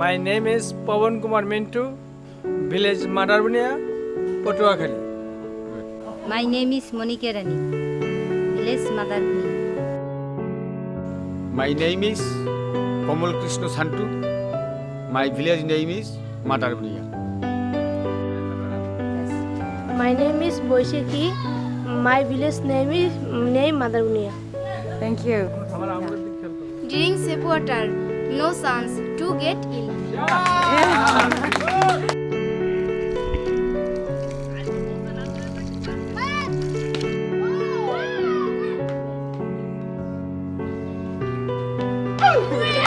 My name is Pawan Kumar Mintu, village Madarbunia, Patuakhali. My name is Monika Rani, village Madarpuni. My name is Komal Krishna Santu. My village name is Matarbunia. My name is Boishaki. My village name is name Madarunia. Thank you. Drink safe water. No chance to get ill. Oh,